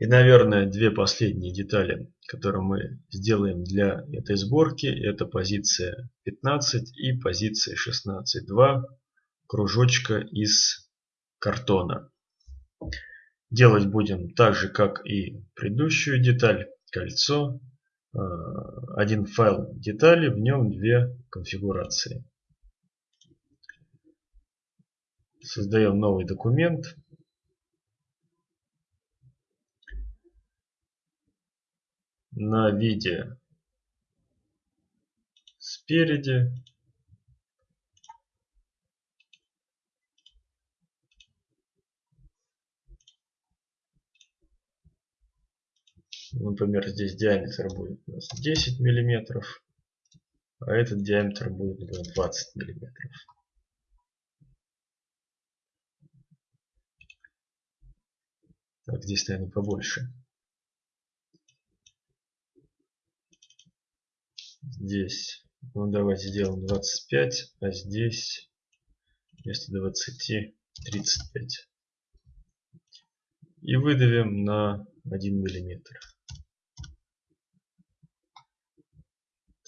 И, наверное, две последние детали, которые мы сделаем для этой сборки, это позиция 15 и позиция 16. Два кружочка из картона. Делать будем так же, как и предыдущую деталь, кольцо. А, один файл детали, в нем две конфигурации. Создаем новый документ. На виде спереди Например, здесь диаметр будет у нас 10 миллиметров, а этот диаметр будет 20 миллиметров. Так, здесь, наверное, побольше. Здесь, ну давайте сделаем 25, а здесь вместо 20 35. И выдавим на 1 миллиметр.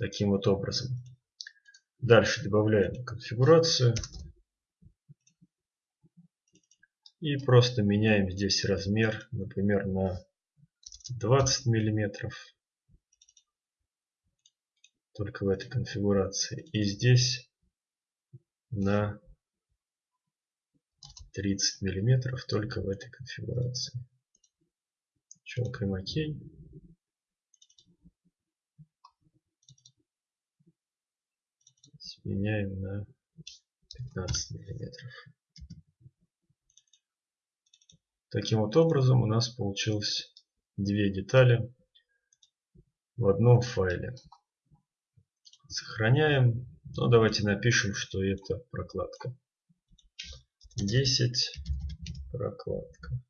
таким вот образом. Дальше добавляем конфигурацию. И просто меняем здесь размер, например, на 20 миллиметров. Только в этой конфигурации. И здесь на 30 миллиметров только в этой конфигурации. Щелкаем ОК. меняем на 15 миллиметров. Таким вот образом у нас получилось две детали в одном файле. Сохраняем. Ну, давайте напишем, что это прокладка. 10 прокладка.